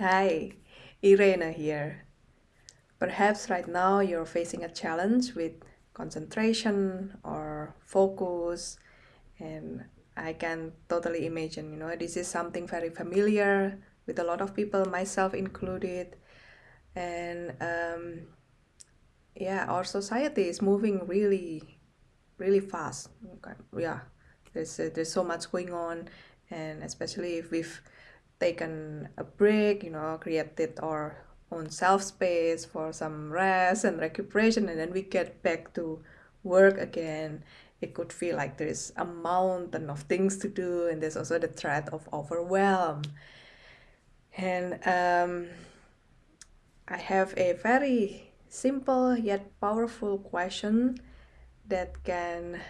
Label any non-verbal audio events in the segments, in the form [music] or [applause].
Hi, Irena here. Perhaps right now you're facing a challenge with concentration or focus, and I can totally imagine, you know, this is something very familiar with a lot of people, myself included. And um, yeah, our society is moving really, really fast. Okay. Yeah, there's uh, there's so much going on, and especially if we've taken a break, you know, created our own self space for some rest and recuperation, and then we get back to work again. It could feel like there's a mountain of things to do, and there's also the threat of overwhelm. And um, I have a very simple yet powerful question that can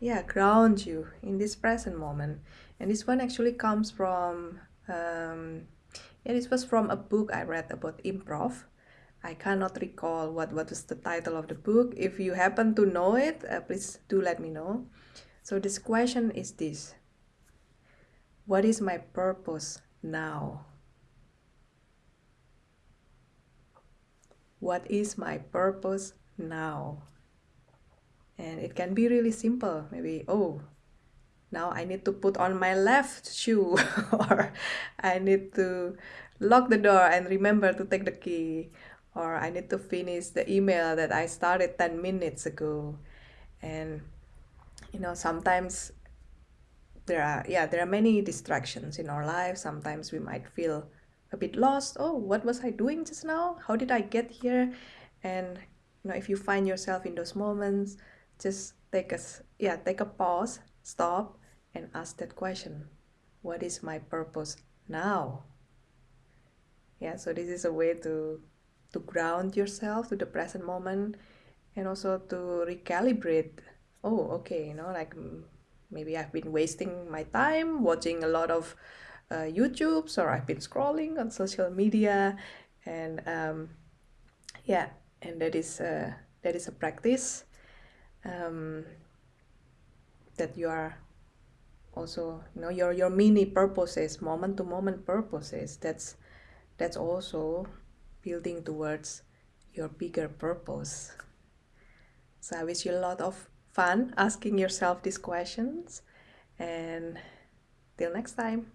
yeah ground you in this present moment and this one actually comes from um, yeah, this was from a book I read about improv. I cannot recall what, what was the title of the book. If you happen to know it, uh, please do let me know. So this question is this. What is my purpose now? What is my purpose now? And it can be really simple. Maybe, oh, now I need to put on my left shoe [laughs] or I need to lock the door and remember to take the key or I need to finish the email that I started 10 minutes ago. And you know sometimes there are yeah there are many distractions in our life. Sometimes we might feel a bit lost. Oh what was I doing just now? How did I get here? And you know if you find yourself in those moments just take a yeah take a pause stop and ask that question what is my purpose now? Yeah so this is a way to to ground yourself to the present moment and also to recalibrate oh okay you know like maybe i've been wasting my time watching a lot of uh, youtubes or i've been scrolling on social media and um, yeah and that is uh, that is a practice um, that you are also you know your your mini purposes moment to moment purposes that's that's also building towards your bigger purpose. So i wish you a lot of fun asking yourself these questions and till next time